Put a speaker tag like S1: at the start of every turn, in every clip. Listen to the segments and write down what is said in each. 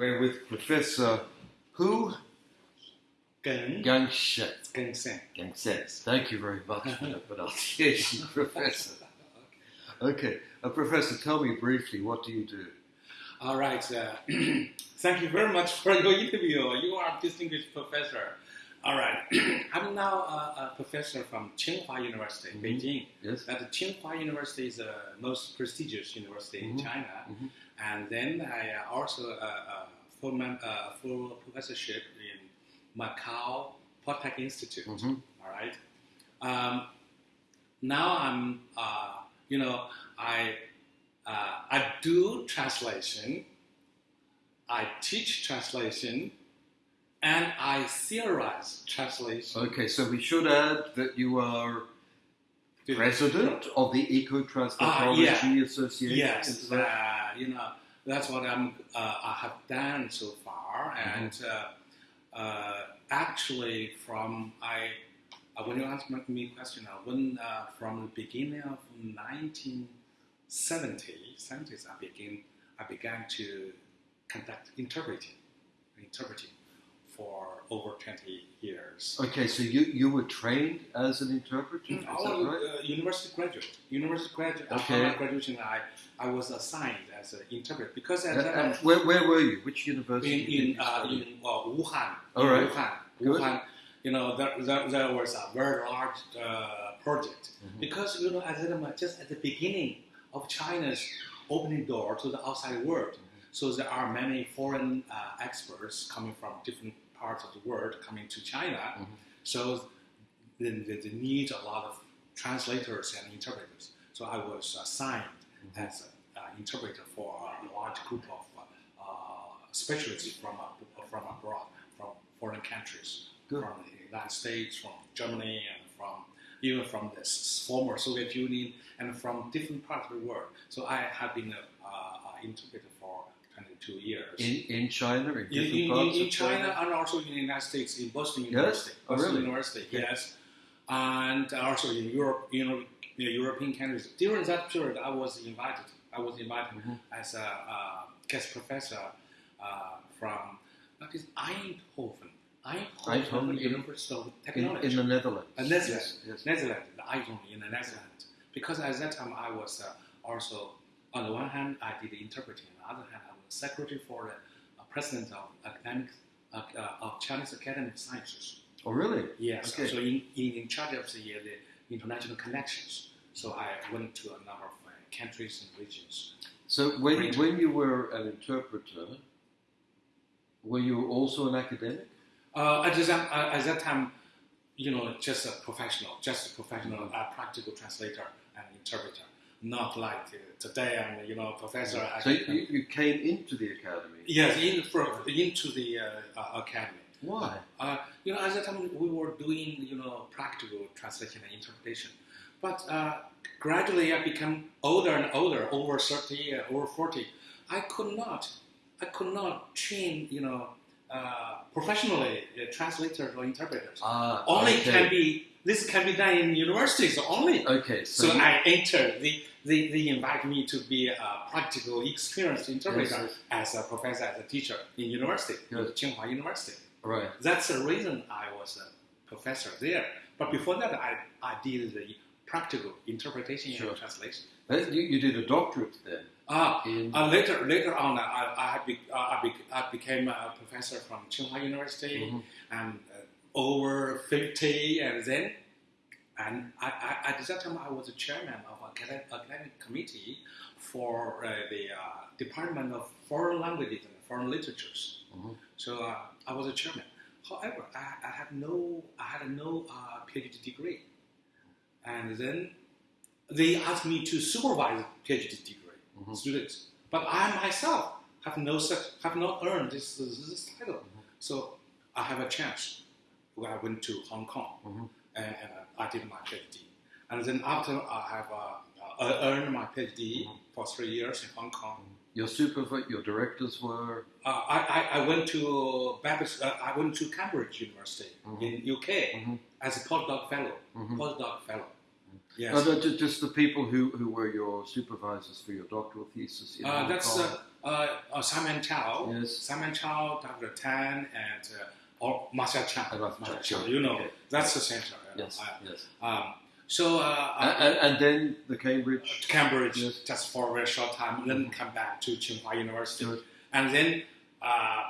S1: we're with Professor Hu
S2: Geng. Geng Sen.
S1: Gangshen. Thank you very much for the pronunciation, Professor. Okay, uh, Professor, tell me briefly, what do you do?
S2: All right. Uh, thank you very much for your interview. You are a distinguished professor. All right. I'm now a, a professor from Tsinghua University,
S1: Mhm.
S2: Beijing.
S1: Yes.
S2: That Tsinghua University is the most prestigious university
S1: Mhm.
S2: in China.
S1: Mhm.
S2: And then I uh, also uh, uh, full, mem- uh, full professorship in Macau Polytech Institute.
S1: hmm
S2: All right. Um, now I'm, uh, you know, I uh, I do translation. I teach translation, and I theorize translation.
S1: Okay, so we should add that you are president of the Eco Translatology
S2: Ah, yeah.
S1: Association.
S2: Yes,
S1: is that-
S2: you know that's what I'm. Uh, I have done so far,
S1: Mm-hmm.
S2: and uh, uh, actually, from I uh, when you ask me question, uh, when uh, from the beginning of 1970s, 70s, I begin I began to conduct interpreting, interpreting for over 20 years.
S1: Okay, so you, you were trained as an interpreter, is
S2: I
S1: that
S2: was
S1: right?
S2: uh, university graduate. University graduate.
S1: Okay.
S2: After my graduation, I, I was assigned as an interpreter because at
S1: Uh,
S2: that
S1: uh,
S2: time
S1: where, where were you? Which university?
S2: in in, uh, in uh, Wuhan,
S1: All
S2: in. Wuhan,
S1: Good.
S2: Wuhan, you know, there, there, there was a very large uh, project
S1: Mhm.
S2: because you know, at the just at the beginning of China's opening door to the outside world. So there are many foreign uh, experts coming from different parts of the world coming to China.
S1: Mhm.
S2: So then they, they need a lot of translators and interpreters. So I was assigned
S1: Mhm.
S2: as an uh, interpreter for a large group of uh, uh, specialists from from abroad, from foreign countries,
S1: Good.
S2: from the United States, from Germany, and from even from the former Soviet Union, and from different parts of the world. So I have been an uh, interpreter for 22 years.
S1: In, in China, in
S2: In,
S1: different
S2: in,
S1: parts
S2: in, in
S1: of
S2: China and also in the United States, in Boston
S1: Yes?
S2: University.
S1: Oh,
S2: Boston
S1: really?
S2: University,
S1: Okay.
S2: yes. And also in Europe, you know, in the European countries. During that period, I was invited. I was invited
S1: Mhm.
S2: as a uh, guest professor uh, from that is Eindhoven. Eindhoven,
S1: Eindhoven,
S2: University of
S1: In,
S2: Technology.
S1: in the Netherlands.
S2: Uh, Netherlands.
S1: Yes, yes.
S2: Netherlands, the Eindhoven in the Netherlands. Because at that time I was uh, also, on the one hand, I did interpreting. On the other hand, secretary for the uh, president of academic uh, uh, of Chinese Academy of Sciences.
S1: Oh, really?
S2: Yes.
S1: Okay.
S2: So in, in, in charge of the, uh, the international connections. So I went to a number of uh, countries and regions.
S1: So when,
S2: Great.
S1: when you were an interpreter, were you also an academic?
S2: Uh, at, that, uh, at that time, you know, just a professional, just a professional, uh, practical translator and interpreter. Not like uh, today I'm, you know, professor.
S1: So you, you came into the academy.
S2: Yes, in, for, into the uh, uh, academy.
S1: Why?
S2: Uh, you know, at that time we were doing, you know, practical translation and interpretation. But uh, gradually I became older and older, over 30, uh, over 40. I could not, I could not train, you know, uh, professionally uh, translators or interpreters.
S1: Ah,
S2: Only
S1: okay.
S2: can be, this can be done in universities only.
S1: Okay, so,
S2: So I entered, they, they, they invite me to be a practical, experienced interpreter
S1: Yes,
S2: as a professor, as a teacher in university,
S1: Yes.
S2: Tsinghua University.
S1: right.
S2: That's the reason I was a professor there. But before that, I, I did the practical interpretation
S1: Sure.
S2: and translation.
S1: You, you did a doctorate then
S2: Ah,
S1: in
S2: uh, later, later on, I, I, be, uh, I, be, I became a professor from Tsinghua University,
S1: Mhm.
S2: and uh, over 50, and then, and I, I, at that time, I was the chairman of academic, academic committee for uh, the uh, Department of Foreign Languages and Foreign Literatures.
S1: Mhm.
S2: So uh, I was a chairman. However, I, I had no, I had no uh, PhD degree, and then they asked me to supervise PhD degree
S1: Mhm.
S2: students. But I myself have no such, have not earned this, this, this title. So I have a chance. When I went to Hong Kong
S1: Mhm.
S2: and, and I did my PhD. And then after I have uh, uh, earned my PhD
S1: Mhm.
S2: for three years in Hong Kong,
S1: your supervisor, your directors were
S2: uh, I, I, I went to Baptist, uh, I went to Cambridge University
S1: Mhm.
S2: in UK
S1: Mhm.
S2: as a postdoc fellow.
S1: Mhm.
S2: Postdoc fellow. Yes.
S1: No, just the people who, who were your supervisors for your doctoral thesis. in
S2: Uh,
S1: Hong
S2: that's
S1: Kong.
S2: uh, uh, uh, Simon Chow,
S1: Yes.
S2: Simon Chow, Dr. Tan, and uh, or Marcel Chan.
S1: And Marcel
S2: Marcel
S1: Chan,
S2: Chan, You know,
S1: okay.
S2: that's the center. know.
S1: Yes, yes.
S2: Uh, um, so uh,
S1: And,
S2: uh,
S1: and, then the Cambridge.
S2: Cambridge
S1: Yes.
S2: just for a very short time, then come back to Tsinghua University,
S1: Good.
S2: and then uh,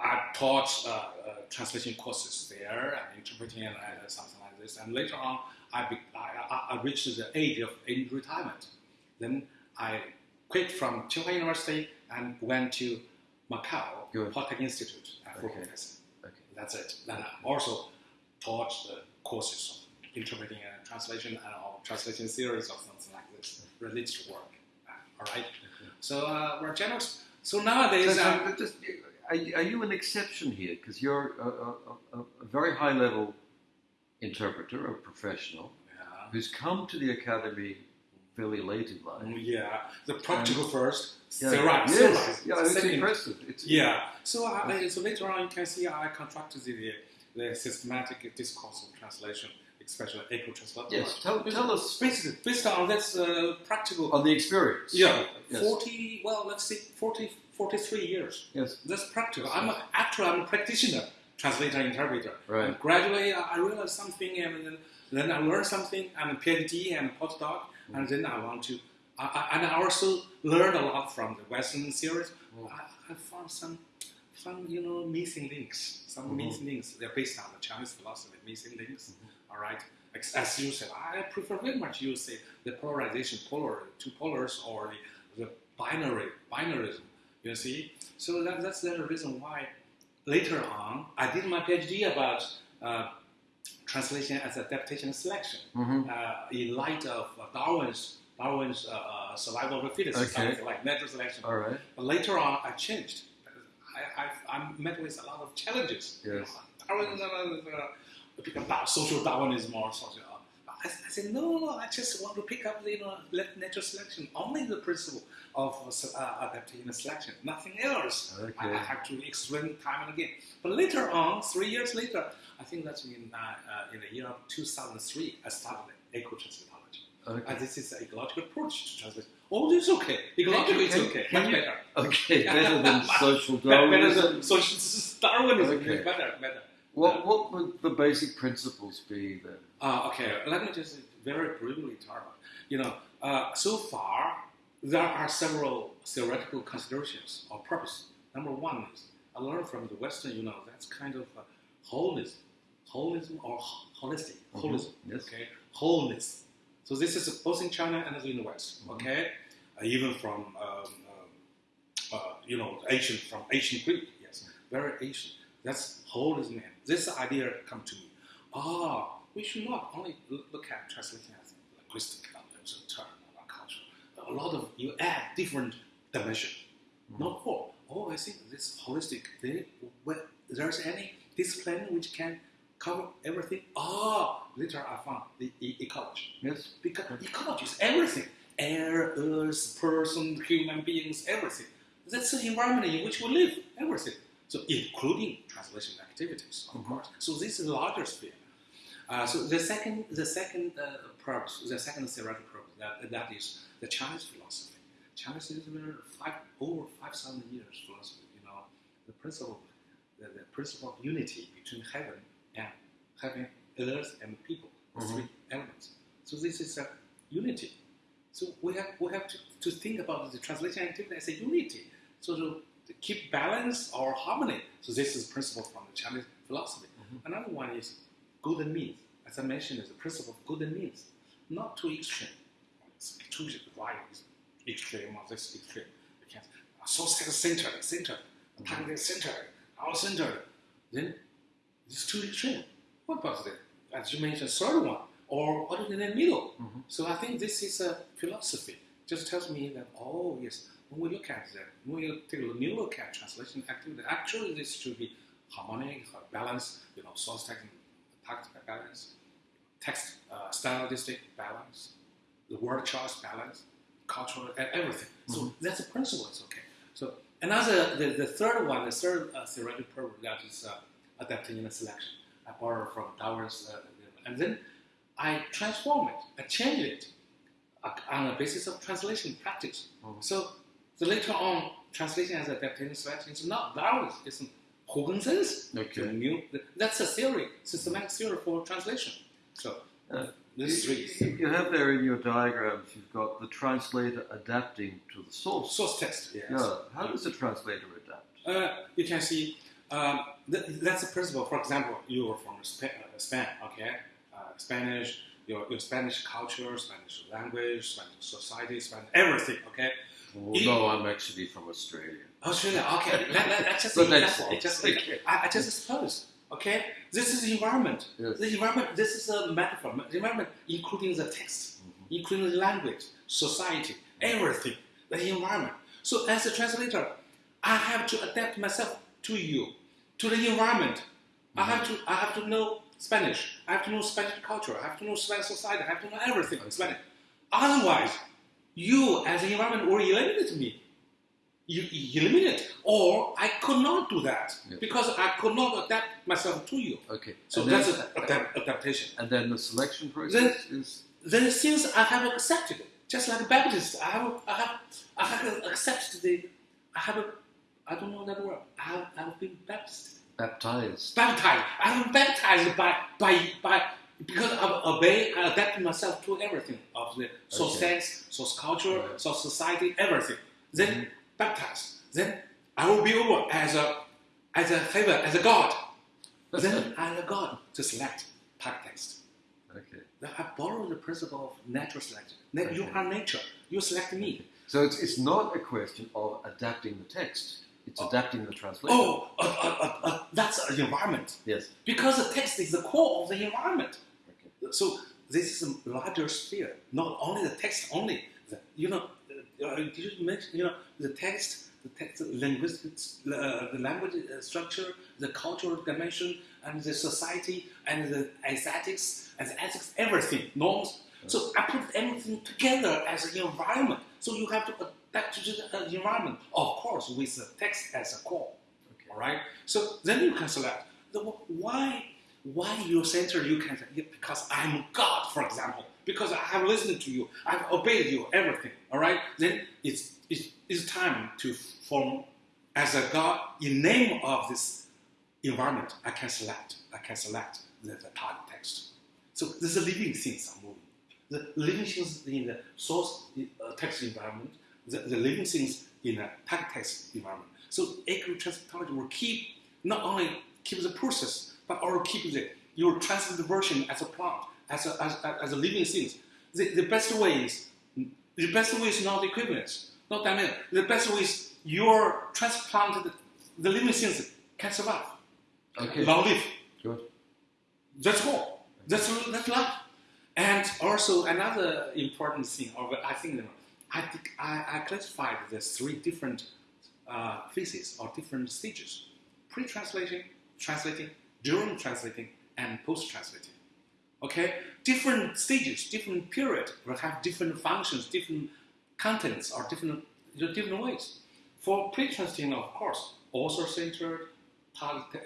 S2: I taught uh, uh, translation courses there and interpreting and uh, something like this. And later on, I, be, I, I, reached the age of in retirement. Then I quit from Tsinghua University and went to Macau
S1: Good.
S2: Polytechnic Institute at full
S1: Okay.
S2: professor. That's it. Then I also taught the courses of interpreting and translation and or translation series or something like this, related work. Uh, all right. So uh, we're generous. So
S1: So,
S2: nowadays,
S1: so,
S2: uh,
S1: just, are, you- are you an exception here? Because you're a, a, a, a very high level interpreter, a professional,
S2: yeah,
S1: who's come to the academy fairly late in life.
S2: Yeah, the practical first,
S1: Yeah.
S2: theorize,
S1: yes.
S2: theorize,
S1: Yeah, it's
S2: second.
S1: impressive. It's,
S2: Yeah. So, I, so later on, you can see I contracted the, the systematic discourse of translation, especially eco translation.
S1: Yes, tell, tell us
S2: Based, based on this uh, practical,
S1: on the experience.
S2: yeah,
S1: Yes.
S2: 40, well, let's see, 40, 43 years.
S1: Yes.
S2: That's practical. I'm a, actually I'm a practitioner, translator, interpreter.
S1: Right.
S2: And gradually, I I realized something, and then, then I learned something. I'm a PhD and a postdoc, and then I want to. I, I, and I also learned a lot from the Western series.
S1: Mm.
S2: I, I found some, some you know, missing links. Some
S1: Mhm.
S2: missing links. They're based on the Chinese philosophy. Missing links.
S1: Mm-hmm.
S2: All right. Ex- As you said, I prefer very much you the, the polarization, polar, two polars, or the, the binary, binarism. You see, so that, that's the reason why later on I did my PhD about uh, translation as adaptation selection
S1: Mhm.
S2: uh, in light of uh, Darwin's Darwin's uh, uh, survival of the fittest,
S1: Okay.
S2: like natural selection.
S1: All right.
S2: But later on, I changed. I, I, I met with a lot of challenges.
S1: Yes.
S2: Darwin, uh, uh, pick social Darwinism or social. Uh, I, I said, no, no, I just want to pick up the you know, let- natural selection, only the principle of uh, adaptation selection, nothing else. I, I have to explain time and again. But later on, three years later, I think that's in, uh, uh, in the year of 2003, I started eco-translatology.
S1: Okay.
S2: And this is an ecological approach to translation. Oh, this is okay. Ecological is
S1: Can-
S2: okay.
S1: can
S2: Much better.
S1: Okay. Better than social
S2: Better
S1: Darwinism.
S2: than social Darwinism.
S1: Okay.
S2: Better, better.
S1: What what would the basic principles be then?
S2: Uh, okay, let me just very briefly talk about. You know, uh, so far there are several theoretical considerations or purpose. Number one is I learned from the Western. You know, that's kind of uh, holism, holism or ho- holistic,
S1: Mhm.
S2: holism.
S1: Yes.
S2: Okay, wholeness. So this is both in China and in the West.
S1: Mhm.
S2: Okay, uh, even from um, uh, uh, you know ancient from ancient Greek. Yes, very ancient. That's holism. This idea come to me. Ah, we should not only look at translation as linguistic elements, term, or culture. A lot of you add different dimension.
S1: Mhm.
S2: Not all. Oh, I think this holistic. Well, there's any discipline which can cover everything. Ah, later I found the e- ecology
S1: Yes.
S2: because ecology is everything: air, earth, person, human beings, everything. That's the environment in which we live. Everything. So, including translation activities, of
S1: Mhm.
S2: course. So, this is a larger sphere. Uh, so, the second, the second uh, purpose, the second theoretical purpose, that, that is the Chinese philosophy. Chinese is five, over five thousand years philosophy. You know, the principle, the, the principle of unity between heaven and heaven, earth, and people. The
S1: Mhm.
S2: three elements. So this is a unity. So we have we have to, to think about the translation activity as a unity. So to, to keep balance or harmony. So this is principle from the Chinese philosophy.
S1: Mhm.
S2: Another one is good and means. As I mentioned, is the principle of good and means, not too extreme. It's too right extreme or this extreme. You can't so centered, centered, target center, all center. Then it's too extreme. What about the, as you mentioned, third one, or what is in the middle?
S1: Mhm.
S2: So I think this is a philosophy. Just tells me that, oh, yes, when we look at that, when we take a new look at translation activity, actually this should be harmonic, uh, balance, you know, source text, text balance, text uh, stylistic balance, the word choice balance, cultural, everything. So
S1: Mhm.
S2: that's a principle, it's okay. So another, the, the third one, the third uh, theoretical purpose that is uh, adaptation and selection. I borrow from Darwin's, uh, and then I transform it, I change it on the basis of translation practice.
S1: Mhm.
S2: So the later on, translation as adaptation selection is not Darwin's, it's Huggens's.
S1: Okay.
S2: The new, that's a theory, systematic theory for translation. So
S1: Uh,
S2: this
S1: You,
S2: three.
S1: you have there in your diagrams, you've got the translator adapting to the source.
S2: Source text, yes.
S1: Yeah. How does the translator adapt?
S2: Uh, you can see um, th- that's the principle. For example, you are from Spa- uh, Spain, okay? Uh, Spanish, your, your Spanish culture, Spanish language, Spanish society, Spanish everything, okay?
S1: Oh,
S2: It-
S1: no, I'm actually from Australia.
S2: Australia, okay. let, let, let's just
S1: But that's
S2: example.
S1: all.
S2: It just like, I, I just suppose, okay? This is the environment.
S1: Yes.
S2: The environment. This is a metaphor. The environment, including the text,
S1: Mm-hmm.
S2: including the language, society, everything. The environment. So as a translator, I have to adapt myself to you, to the environment. I have to. I have to know Spanish. I have to know Spanish culture. I have to know Spanish society. I have to know everything on Spanish. Otherwise, you as an environment will eliminate me. You eliminate, or I could not do that
S1: Yeah.
S2: because I could not adapt myself to you.
S1: Okay.
S2: So
S1: and,
S2: that's
S1: then,
S2: adapt, adaptation.
S1: and then the selection process is
S2: The things I have accepted, just like Baptist, I have, I have, I have accepted the, I have, I don't know that word. I have, I have been baptized,
S1: baptized.
S2: baptized. I'm baptized by, by, by, because I obey, I adapt myself to everything of the source
S1: Okay.
S2: text, source culture,
S1: Right.
S2: source society, everything. Then
S1: Mhm.
S2: baptized. Then I will be over as a, as a favor, as a God. then I'm a God to select type text.
S1: Okay.
S2: Now, I borrow the principle of natural selection. That You
S1: Okay.
S2: are nature. You select me.
S1: So it's, it's not a question of adapting the text, it's adapting the translation.
S2: Oh, uh, uh, uh, uh, that's an environment.
S1: Yes.
S2: Because the text is the core of the environment.
S1: Okay.
S2: So this is a larger sphere. Not only the text only. The, you know, uh, did you mention, you know, the text, the text, the linguistics, uh, the language uh, structure, the cultural dimension, and the society, and the aesthetics, and the ethics, everything, norms. So I put everything together as an environment. So you have to adapt to the uh, environment, of course, with the text as a core.
S1: Okay.
S2: All right. So then you can select the why. Why your center you can because I'm God, for example. Because I have listened to you, I've obeyed you, everything. All right. Then it's it's, it's time to form as a God in name of this environment. I can select. I can select the, the target text. So there's is living things are moving. The living things in the source uh, text environment, the, the living things in a text environment. So accurate transcriptology will keep not only keep the process, but also keep the your translated version as a plant, as a, as, a- as a living things. The, the best way is the best way is not equivalence, not dynamic. The best way is your transplanted the living things can survive.
S1: Okay.
S2: Long live.
S1: Good.
S2: That's all. That's that's life. And also another important thing, or I think I think I, I classified the three different uh, phases or different stages: pre-translating, translating, during translating, and post-translating. Okay, different stages, different period will have different functions, different contents, or different different ways. For pre-translating, of course, author-centered,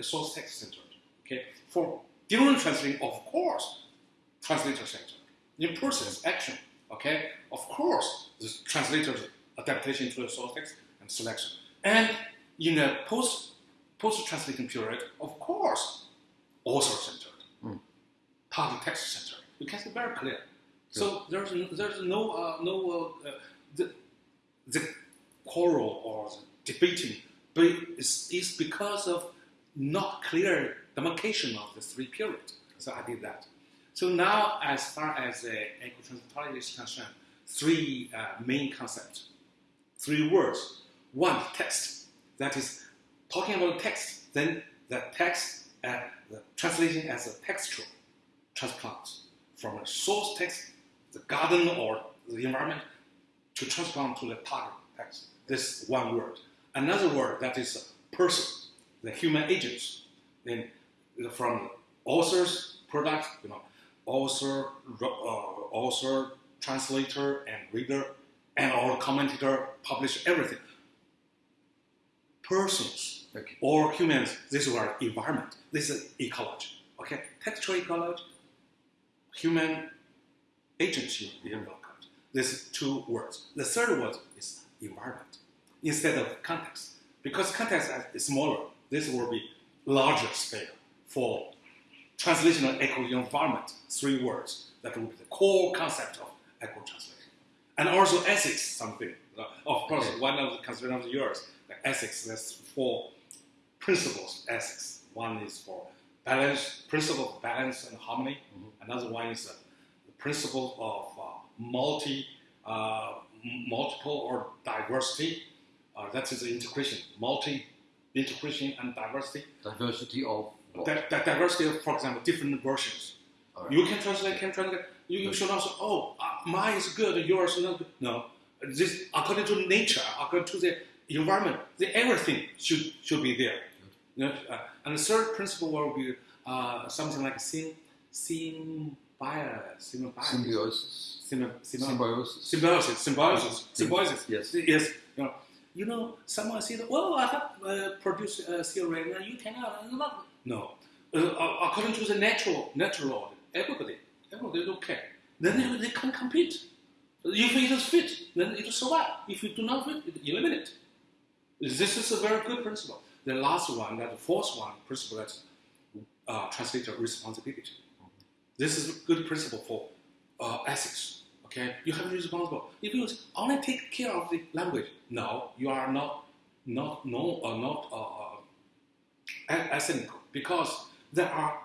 S2: source text-centered. Okay, for during translating, of course, translator-centered. In process, action. Okay, of course, the translator's adaptation to the source text and selection. And in the post post-translating period, of course, author-centered
S1: Mm.
S2: target text center. You can see very clear. So there's there's no uh, no uh, the the quarrel or the debating, but it's, it's because of not clear demarcation of the three periods. So I did that. So now, as far as the ecotranslatology is concerned, three uh, main concepts, three words. One, text. That is talking about text. Then the text, uh, the translation as a textual transplant from a source text, the garden or the environment, to transplant to the target text. This one word. Another word that is person, the human agents. Then from authors, product, you know, author, uh, author, translator, and reader, and all commentator, publish everything. Persons
S1: Okay.
S2: or humans, this is our environment. This is ecology. Okay, textual ecology, human agency involved. These two words. The third word is environment instead of context. Because context is smaller, this will be larger scale for translational eco environment, three words. That will be the core concept of eco translation. And also ethics, something. Of course,
S1: Okay.
S2: one of the considerations of yours, the ethics, there's four principles, ethics. One is for balance, principle of balance and harmony. Another one is uh, the principle of uh, multi, uh, multiple or diversity. Uh, that is the integration, multi integration and diversity.
S1: Diversity of?
S2: That, that diversity of, for example, different versions.
S1: Right.
S2: You can translate, can translate. You, you should also, oh, uh, mine is good, yours is not good. No, this according to nature, according to the environment, the everything should should be there. You know, uh, and the third principle will be uh, something like sym, symbiosis, symbiosis,
S1: Symbiosis.
S2: symbi- symbi-
S1: Symbiosis.
S2: symbiosis, symbiosis, symbiosis.
S1: Yes.
S2: Yes. You know, you know, someone said, "Well, I have uh, produced a theory, and you cannot." Uh, not." No, uh, according to the natural natural law, everybody, everybody don't care. Then they, they can compete. If it is fit, then it will survive. If it do not fit, it eliminate. This is a very good principle. The last one, that the fourth one, principle that's uh, translator responsibility. This is a good principle for uh, ethics. Okay, you have to be responsible. If you only take care of the language, no, you are not not no uh, not uh, uh, ethnical because there are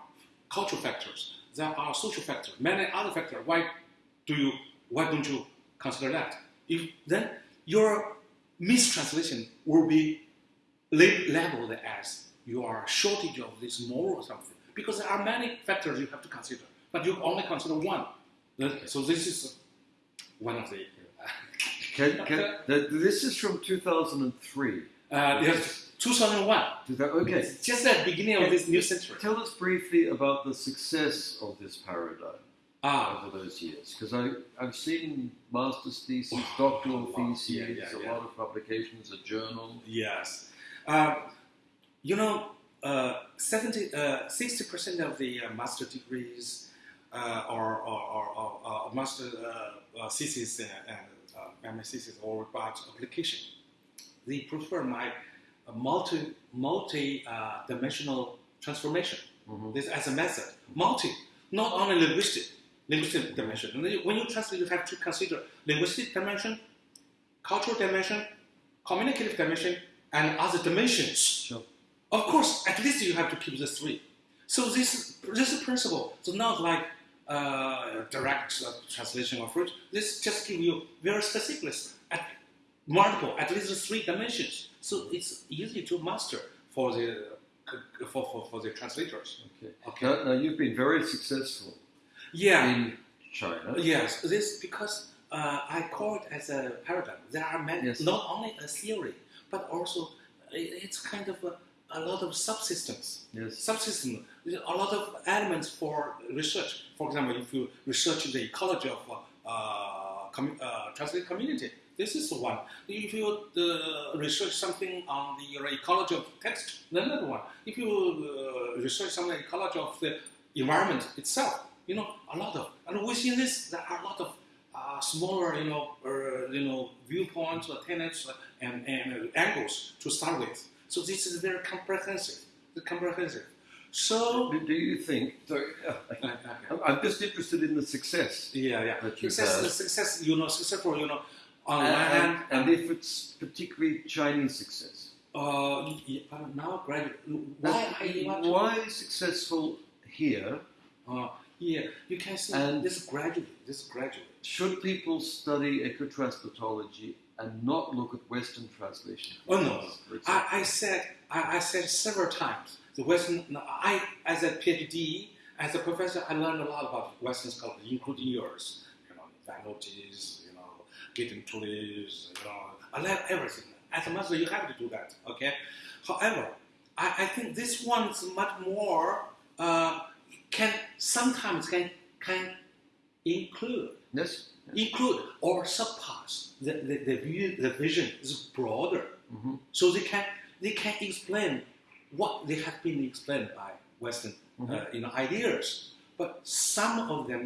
S2: cultural factors, there are social factors, many other factors. Why do you why don't you consider that? If then your mistranslation will be labeled as you are a shortage of this moral something because there are many factors you have to consider, but you only consider one. So this is one of the.
S1: Can, can, this is from 2003.
S2: Uh, yes, 2001.
S1: Okay.
S2: It's just at the beginning of this new century.
S1: Tell us briefly about the success of this paradigm
S2: Ah,
S1: over those years, because I've seen master's theses,
S2: Wow.
S1: doctoral
S2: Wow.
S1: theses,
S2: Yeah, yeah,
S1: a
S2: yeah.
S1: lot of publications, a journal.
S2: yes. Um, you know, uh, 70, uh, 60% of the uh, master degrees uh, or, or, or, master uh, uh, thesis and, and uh, thesis or about application, they prefer my uh, multi multi uh, dimensional transformation.
S1: Mhm.
S2: This as a method, multi, not only linguistic, linguistic dimension. And When you translate, you have to consider linguistic dimension, cultural dimension, communicative dimension, and other dimensions.
S1: Sure.
S2: Of course, at least you have to keep the three. So this this is principle. So not like uh, direct uh, translation of it. This just give you very specific at multiple, at least three dimensions. So it's easy to master for the for, for, for the translators.
S1: Okay.
S2: Okay.
S1: Now, now, you've been very successful
S2: Yeah.
S1: in China.
S2: Yes, this because uh, I call it as a paradigm. There are many,
S1: Yes.
S2: not only a theory, but also it's kind of a, a lot of subsystems.
S1: Yes.
S2: Subsystem, a lot of elements for research. For example, if you research the ecology of uh, uh, commu- uh, translate community, this is one. If you uh, research something on the ecology of text, then another one. If you uh, research some ecology of the environment itself, you know, a lot of. And within this, there are a lot of uh, smaller, you know, uh, you know, viewpoints or tenets uh, and, and uh, angles to start with. So this is very comprehensive. Comprehensive. So,
S1: Do, do you think? Sorry,
S2: uh,
S1: I'm- I'm just interested in the success.
S2: yeah, yeah.
S1: That
S2: Success, success, you know, successful, you know, on
S1: And,
S2: one hand,
S1: and, if it's particularly Chinese success,
S2: uh, y- but now graduate. Why I want to-
S1: why successful here?
S2: Uh, yeah, you can see
S1: And-
S2: this graduate, this graduate.
S1: Should people study ecotranslatology and not look at Western translation?
S2: Oh, no. I, I said, I, I said several times, the Western, I, as a PhD, as a professor, I learned a lot about Western scholars, including yours. You know, Venuti's, Gideon Toury's, you know, I learned everything. As a master, you have to do that, okay? However, I, I think this one is much more, uh, can, sometimes can, can include
S1: yes.
S2: include or surpass the, the, the, view, the vision is broader.
S1: hmm
S2: So they can they can explain what they have been explained by Western uh,
S1: Mhm.
S2: you know ideas. but some of them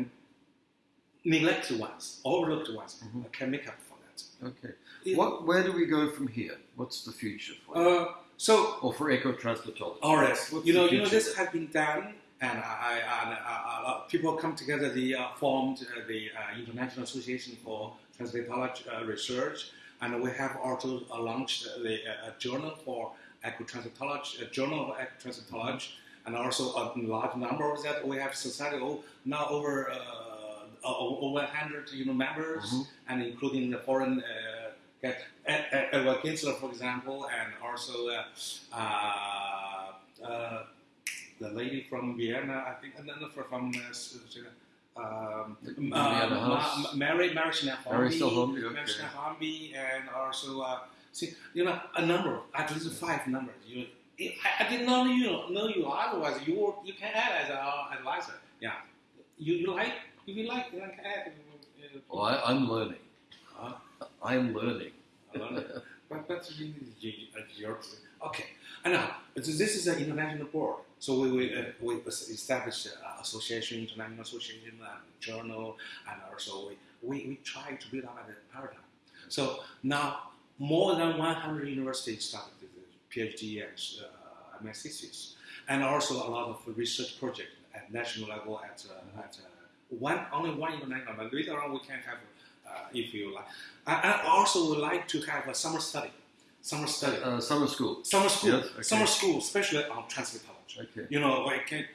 S2: neglected ones, overlooked ones,
S1: Mhm.
S2: can make up for that.
S1: Okay.
S2: It-
S1: What? Where do we go from here? What's the future for?
S2: Uh, so
S1: or for ecotranslatology?
S2: All right.
S1: What's
S2: You know, you know, this has been done, and I, uh, uh, people come together. They uh, formed uh, the uh, International Association for Translatology uh, Research, and we have also uh, launched the uh, a journal for ecotranslatology, a journal of ecotranslatology, and also a large number of that we have society oh, now over uh, over 100 you know members,
S1: Mhm.
S2: and including the foreign. Uh, Ed- Edward Gentzler, for example, and also uh, uh, uh, the lady from Vienna, I think, and then from uh, um,
S1: Vienna
S2: uh. Mary Mary
S1: Mary
S2: Snell-Hornby,
S1: Snell-Hornby, okay.
S2: And also uh, see, you know, a number, at least five numbers. You, I, I did not know you, know you. Otherwise, you were, you can add as an advisor. Yeah, you, you like if you like, you can add. Uh,
S1: Well, I, I'm learning.
S2: Huh?
S1: I'm learning.
S2: but that's really uh, your okay. And now so this is an international board, so we we, uh, we established uh, association, international association, uh, journal, and also we, we, we try to build up a paradigm. So now more than 100 universities started with PhD and uh, thesis, and also a lot of research projects at national level at uh, at uh, one only one international. But later on we can have uh, if you like. I, I also would like to have a summer study, summer study,
S1: Uh, summer school.
S2: summer school,
S1: yes, okay.
S2: summer school, especially on translatology.
S1: Okay.
S2: You know, we can,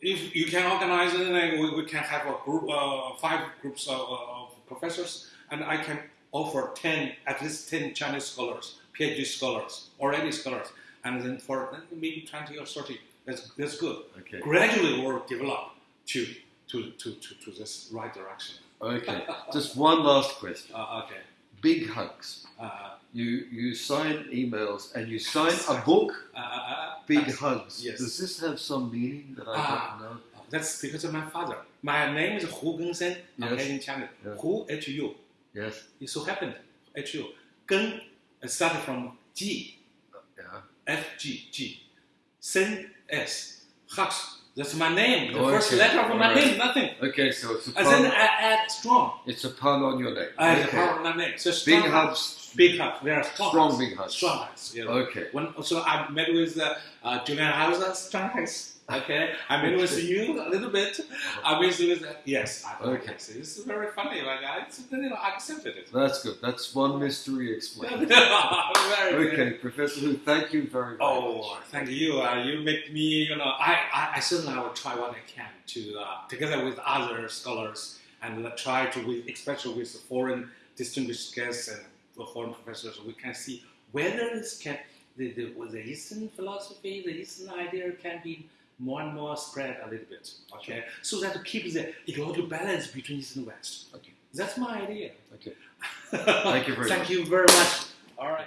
S2: if you can organize it, we, we can have a group, uh, five groups of, of professors, and I can offer ten, at least ten Chinese scholars, PhD scholars, already scholars, and then for maybe twenty or thirty. That's that's good.
S1: Okay.
S2: Gradually, we'll develop to to to to, to this right direction.
S1: Okay. Just one last question.
S2: Uh, okay.
S1: Big hugs.
S2: Uh,
S1: You you sign emails and you sign a book.
S2: uh, uh, uh,
S1: Big hugs.
S2: yes.
S1: Does this have some meaning that I don't know?
S2: That's because of my father. My name is Hu Gengsen.
S1: Yes.
S2: Okay, in China.
S1: Yeah.
S2: Hu H U.
S1: Yes.
S2: It so happened H U. Geng started from G
S1: Yeah.
S2: F G G. Sen S. Hux. That's my name. The
S1: Oh,
S2: first
S1: okay.
S2: letter of my
S1: Alright.
S2: name. Nothing.
S1: Okay. So it's a
S2: And then. I add strong.
S1: It's a pun on your name.
S2: I
S1: Okay.
S2: have my name. So
S1: Big
S2: strong
S1: hugs.
S2: Big hug. Very strong.
S1: Strong big hugs.
S2: Strong hugs. You know.
S1: Okay.
S2: When, so I met with uh, uh, Julian Hauser, strong hugs. Okay, I met with you a little bit. I met with yes. I
S1: Okay.
S2: this is very funny. Like I, it's, you know, I accepted it.
S1: That's good. That's one mystery explained.
S2: very good.
S1: Okay, Professor Hu, thank you very, very
S2: Oh,
S1: much.
S2: thank you. Uh, you make me, you know, I, I, I certainly I will try what I can to, uh, together with other scholars, and uh, try to, with, especially with the foreign distinguished guests and the foreign professors, we can see whether this can, the, the, the Eastern philosophy, the Eastern idea can be more and more spread a little bit, okay? So that to keep the ecological balance between East and West.
S1: Okay.
S2: That's my idea.
S1: Okay. Thank you very
S2: Thank
S1: much.
S2: Thank you very much. All right.